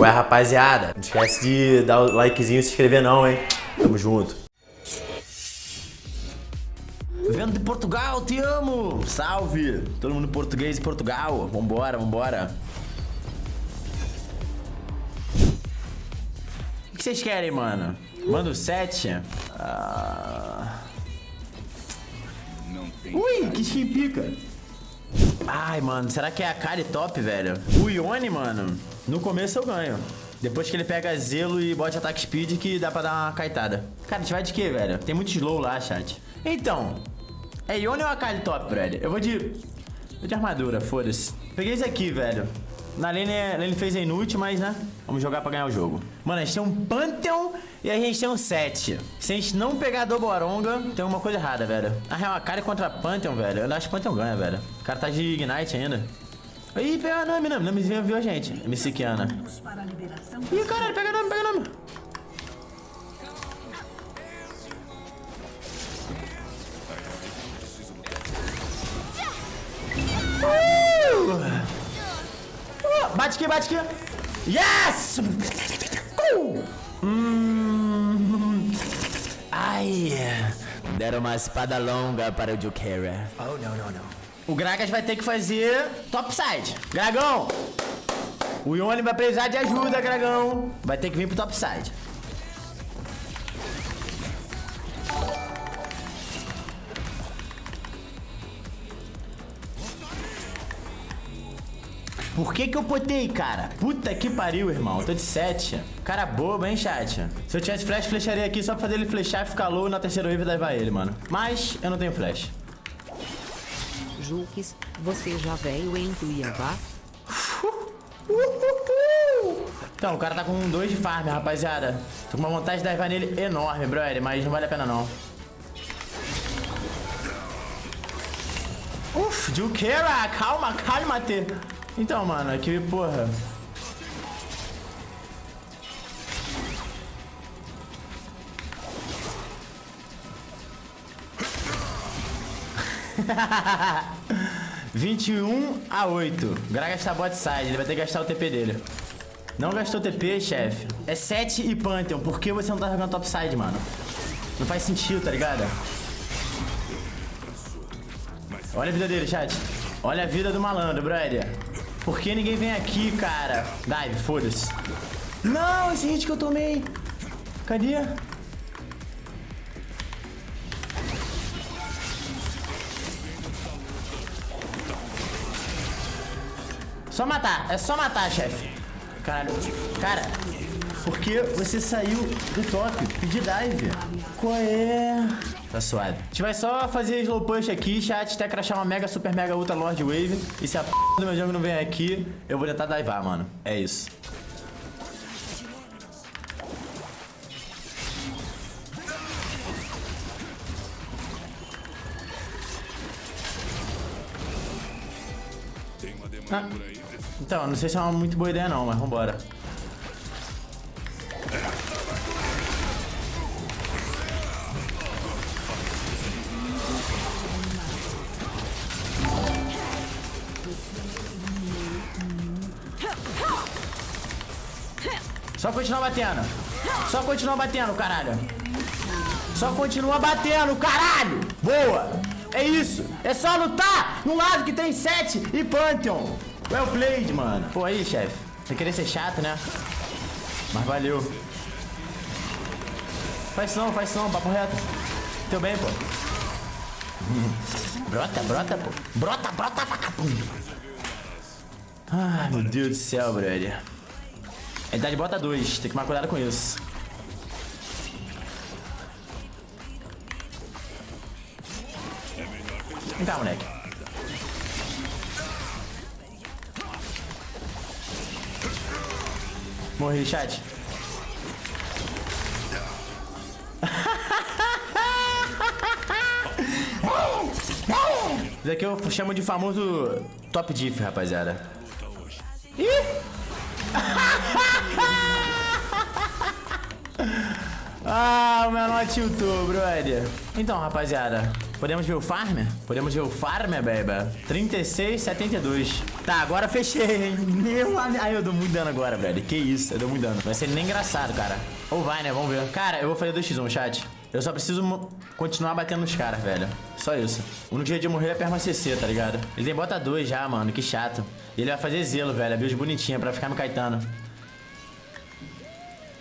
Ué, rapaziada, não esquece de dar o likezinho e se inscrever não, hein? Tamo junto. Vendo de Portugal, te amo! Salve! Todo mundo português de Portugal. Vambora, vambora. O que vocês querem, mano? Manda o 7? Ah... Ui, que skin pica. Ai, mano, será que é a Kari top, velho? O Ione, mano, no começo eu ganho. Depois que ele pega zelo e bota ataque speed que dá pra dar uma kaitada. Cara, a gente vai de quê, velho? Tem muito slow lá, chat. Então, é Ione ou Akali top, velho? Eu vou de... Vou de armadura, foda-se. Peguei esse aqui, velho. Na lane, a lane fez é inútil, mas, né? Vamos jogar pra ganhar o jogo. Mano, a gente tem um Pantheon e a gente tem um 7. Se a gente não pegar a Doboronga, tem alguma coisa errada, velho. Na real, a cara contra Pantheon, velho. Eu acho que Pantheon ganha, velho. O cara tá de Ignite ainda. Ih, pega a Nami, Nami. Nami viu a gente. MC Kiana. Ih, caralho, pega a Nami, pega a Nami. Bate aqui, bate aqui. Yes! Uh! Hum. Ai. Deram uma espada longa para o Jukera. Oh, não, não, não. O Gragas vai ter que fazer topside. Gragão! O Ione vai precisar de ajuda, Gragão. Vai ter que vir pro topside. Por que que eu botei, cara? Puta que pariu, irmão. Tô de 7. Cara bobo, hein, chat? Se eu tivesse flash, flecharia aqui só pra fazer ele flechar e ficar low na terceira wave e levar ele, mano. Mas eu não tenho flash. Juques, você já veio em Cuiabá? Então, o cara tá com dois de farm, rapaziada. Tô com uma vontade de dar nele enorme, brother, mas não vale a pena não. Uf, Juqueira, calma, calma, T. Então, mano, aqui, porra... Vinte e um a oito. Gragas tá bot side, ele vai ter que gastar o TP dele. Não gastou TP, chefe. É 7 e Pantheon. Por que você não tá jogando topside, mano? Não faz sentido, tá ligado? Olha a vida dele, chat. Olha a vida do malandro, brother. Por que ninguém vem aqui, cara? Dive, foda-se. Não, esse hit que eu tomei. Cadê? Só matar, é só matar, chefe. Caralho, cara, por que você saiu do top? Pedi dive. Qual é? Tá suave. A gente vai só fazer slow push aqui, chat, até crachar uma mega, super mega, ultra lord wave. E se a p do meu jogo não vem aqui, eu vou tentar divar, mano. É isso. Ah, então, não sei se é uma muito boa ideia não, mas vambora. Só continua batendo. Só continua batendo, caralho. Só continua batendo, caralho. Boa. É isso. É só lutar no lado que tem 7 e Pantheon. Well played, mano. Pô, aí, chefe. Você querer ser chato, né? Mas valeu. Faz som, faz som, papo reto. Teu bem, pô. brota, brota, pô. Brota, brota, vagabundo. Ai, meu Deus do céu, brother. A idade bota 2, tem que tomar cuidado com isso. Vem cá, moleque. Morri, chat. Isso aqui eu chamo de famoso top diff, rapaziada. Ih! ah, o menor tiltou, brother. Então, rapaziada, Podemos ver o farm? Podemos ver o farm, baby? 36, 72. Tá, agora fechei, hein? Meu amigo. Ai, eu dou muito dano agora, velho. Que isso, eu dou muito dano. Vai ser nem engraçado, cara. Ou vai, né? Vamos ver. Cara, eu vou fazer 2x1, chat. Eu só preciso continuar batendo nos caras, velho. Só isso. O único jeito de morrer é perma CC, tá ligado? Ele tem bota 2 já, mano. Que chato. Ele vai fazer zelo, velho. A build bonitinha pra ficar no Caetano.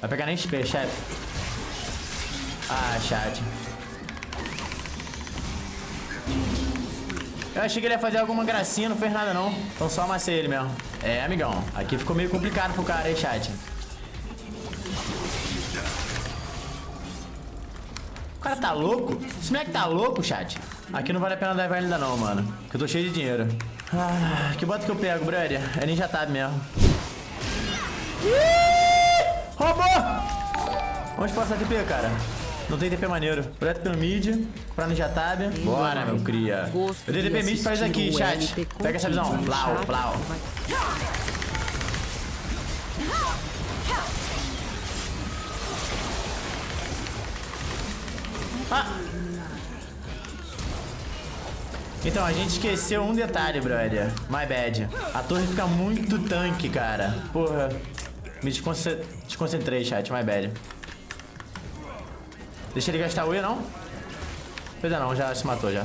Vai pegar nem XP, chefe. Ah, chat. Eu achei que ele ia fazer alguma gracinha, não fez nada não. Então só amassei ele mesmo. É, amigão. Aqui ficou meio complicado pro cara aí, chat. O cara tá louco? Esse moleque tá louco, chat? Aqui não vale a pena dar ainda não, mano. Porque eu tô cheio de dinheiro. Ah, que bota que eu pego, brother? É ninja tab mesmo. Ih! Roubou! Onde passa TP, cara? Não tem TP maneiro. Projeto pelo mid, pra ninja tab. Bora, meu cria. Eu dei TP mid pra isso aqui, chat. Pega essa visão. Plau, plau. Ah. Então, a gente esqueceu um detalhe, brother. My bad. A torre fica muito tanque, cara. Porra. Me desconcentrei, chat. My bad. Deixa ele gastar o E, não? Pois é, não. Já se matou, já.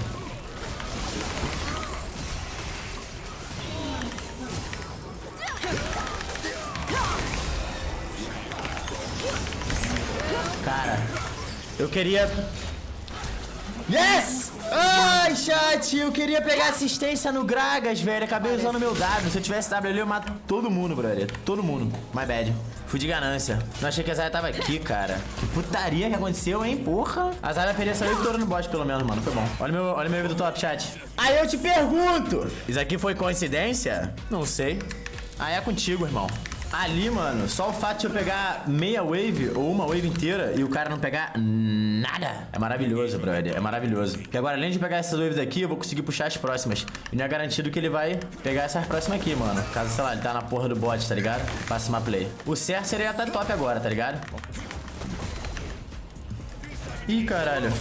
Cara, eu queria Yes! Ai, chat, eu queria pegar assistência no Gragas, velho. Acabei usando meu W. Se eu tivesse W ali, eu mato todo mundo, brother. Todo mundo. My bad. Fui de ganância. Não achei que a Zaya tava aqui, cara. Que putaria que aconteceu, hein? Porra. A Zaya perder essa vitória no bot, pelo menos, mano. Foi bom. Olha meu, olha meu vídeo do top, chat. Aí eu te pergunto. Isso aqui foi coincidência? Não sei. Ah, é contigo, irmão. Ali, mano, só o fato de eu pegar meia wave ou uma wave inteira e o cara não pegar nada é maravilhoso, brother. É maravilhoso. Porque agora, além de pegar essas waves aqui, eu vou conseguir puxar as próximas. E não é garantido que ele vai pegar essas próximas aqui, mano. Caso, sei lá, ele tá na porra do bot, tá ligado? Faça uma play. O certo seria estar top agora, tá ligado? Ih, caralho.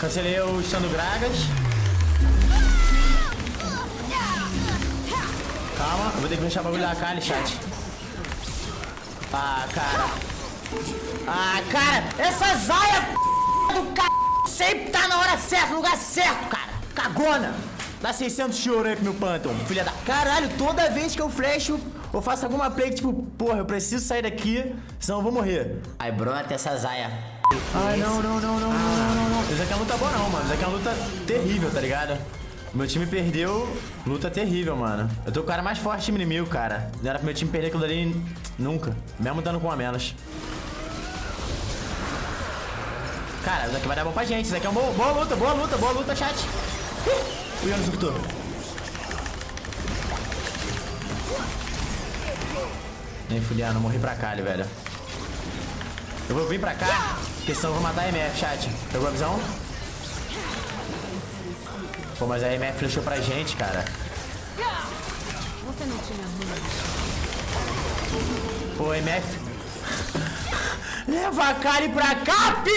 Cancelei o Stando Gragas. Calma, eu vou ter que deixar o bagulho da Kali, chat. Ah, cara. Ah, cara, essa zaia do c... sempre tá na hora certa, no lugar certo, cara. Cagona. Dá 600 de ouro aí pro meu Phantom, filha da... Caralho, toda vez que eu flasho, eu faço alguma play que, tipo, porra, eu preciso sair daqui, senão eu vou morrer. Aí brota essa zaia. Ai, não, não, não, não, não, não, não. Isso aqui é uma luta boa não, mano. Isso aqui é uma luta terrível, tá ligado? Meu time perdeu, luta terrível, mano. Eu tô com o cara mais forte do time inimigo, cara. Não era pro meu time perder aquilo ali nunca. Mesmo dando com a menos. Cara, isso aqui vai dar bom pra gente. Isso aqui é uma boa, boa luta, boa luta, boa luta, chat. O Ian surtou. Nem fudiando, morri pra cá, velho. Eu vou vir pra cá, porque senão eu vou matar a MF, chat. Pegou a visão? Pô, mas a MF flechou pra gente, cara. Pô, MF. Leva a Kali pra cá, p...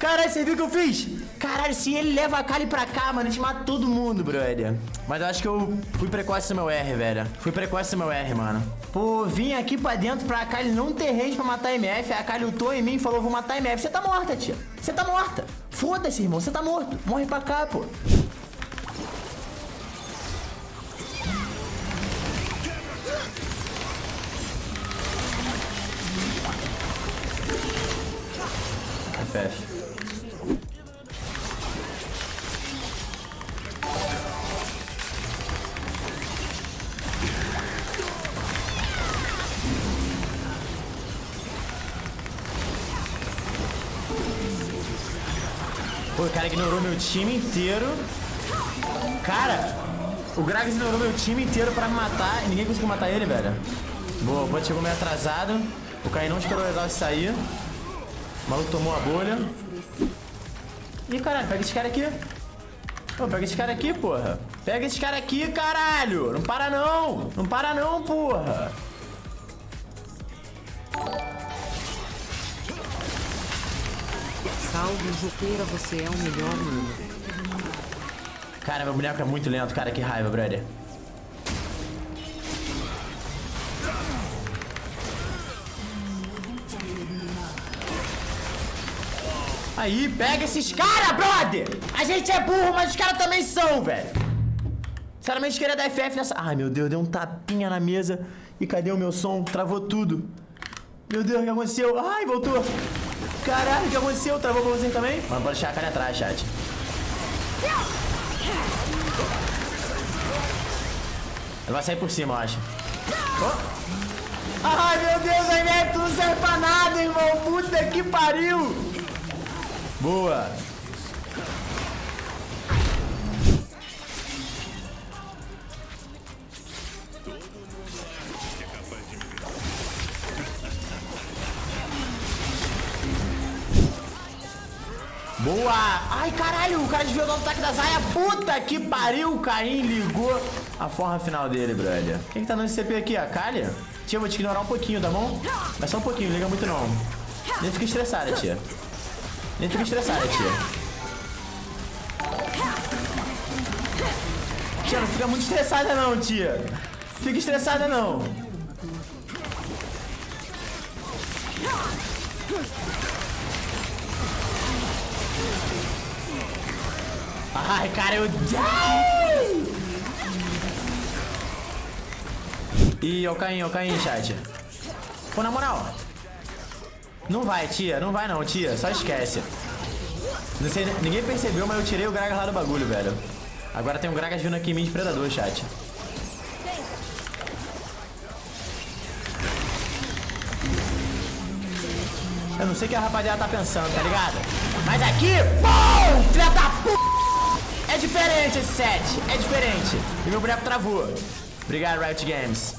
Caralho, você viu o que eu fiz? Caralho, se ele leva a Kali pra cá, mano, a gente mata todo mundo, brother. Mas eu acho que eu fui precoce no meu R, velho. Fui precoce no meu R, mano. Pô, vim aqui pra dentro pra Kali não ter range pra matar a MF. A Kali lutou em mim e falou, vou matar a MF. Você tá morta, tia. Você tá morta. Foda-se, irmão. Você tá morto. Morre pra cá, pô. O cara ignorou meu time inteiro. Cara, o Gragas ignorou meu time inteiro pra me matar e ninguém conseguiu matar ele, velho. Boa, o bot chegou meio atrasado. O Caio não esperou legal sair. O maluco tomou a bolha. Ih, caralho, pega esse cara aqui. Pô, pega esse cara aqui, porra. Pega esse cara aqui, caralho. Não para não. Não para não, porra. Você é o melhor. Cara, meu boneco é muito lento, cara. Que raiva, brother. Aí, pega esses caras, brother! A gente é burro, mas os caras também são, velho. Sinceramente, queria dar FF nessa... Ai, meu Deus, deu um tapinha na mesa. E cadê o meu som? Travou tudo. Meu Deus, o que aconteceu? Ai, voltou. Caralho, o que aconteceu? Travou pra você também? Mano, pode deixar a cara atrás, chat. Ele vai sair por cima, eu acho. Oh. Ai, meu Deus, a Inep não serve pra nada, irmão. Puta que pariu. Boa. Boa! Ai, caralho, o cara desviou do ataque da Zaya. Puta que pariu, o Caim ligou a forma final dele, brother. Quem que tá dando esse CP aqui? A Kalia? Tia, eu vou te ignorar um pouquinho, tá bom? Mas só um pouquinho, liga muito não. Nem fica estressada, tia. Nem fica estressada, tia. Tia, não fica muito estressada não, tia. Fica estressada não. Ai, cara, eu... Ih, ó o Caim, ó o Caim, chat. Pô, na moral. Não vai, tia. Não vai não, tia. Só esquece. Não sei, ninguém percebeu, mas eu tirei o Gragas lá do bagulho, velho. Agora tem um Gragas vindo aqui em mim de predador, chat. Eu não sei o que a rapaziada tá pensando, tá ligado? Mas aqui, pum, filha da p... É diferente esse set, é diferente. E meu boneco travou. Obrigado, Riot Games.